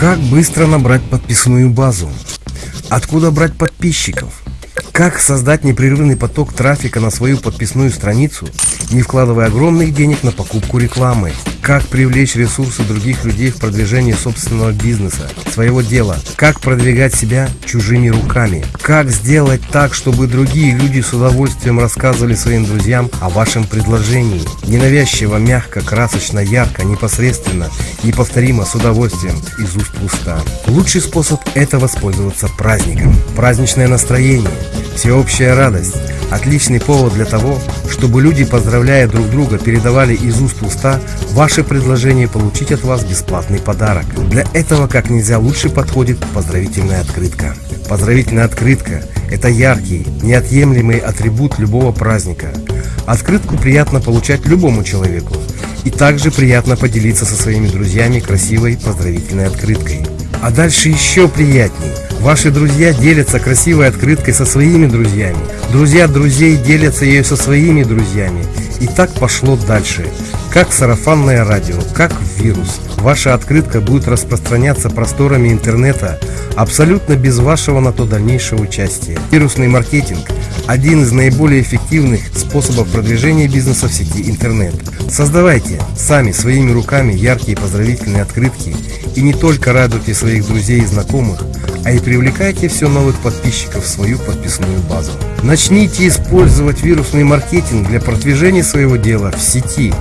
Как быстро набрать подписную базу? Откуда брать подписчиков? Как создать непрерывный поток трафика на свою подписную страницу, не вкладывая огромных денег на покупку рекламы? Как привлечь ресурсы других людей в продвижение собственного бизнеса, своего дела? Как продвигать себя чужими руками? Как сделать так, чтобы другие люди с удовольствием рассказывали своим друзьям о вашем предложении? Ненавязчиво, мягко, красочно, ярко, непосредственно, неповторимо, с удовольствием, из уст в уста. Лучший способ – это воспользоваться праздником. Праздничное настроение, всеобщая радость – Отличный повод для того, чтобы люди, поздравляя друг друга, передавали из уст в уста ваше предложение получить от вас бесплатный подарок. Для этого как нельзя лучше подходит поздравительная открытка. Поздравительная открытка – это яркий, неотъемлемый атрибут любого праздника. Открытку приятно получать любому человеку. И также приятно поделиться со своими друзьями красивой поздравительной открыткой. А дальше еще приятней – Ваши друзья делятся красивой открыткой со своими друзьями. Друзья друзей делятся ею со своими друзьями. И так пошло дальше. Как сарафанное радио, как вирус. Ваша открытка будет распространяться просторами интернета абсолютно без вашего на то дальнейшего участия. Вирусный маркетинг – один из наиболее эффективных способов продвижения бизнеса в сети интернет. Создавайте сами своими руками яркие поздравительные открытки и не только радуйте своих друзей и знакомых, а и привлекайте все новых подписчиков в свою подписную базу. Начните использовать вирусный маркетинг для продвижения своего дела в сети.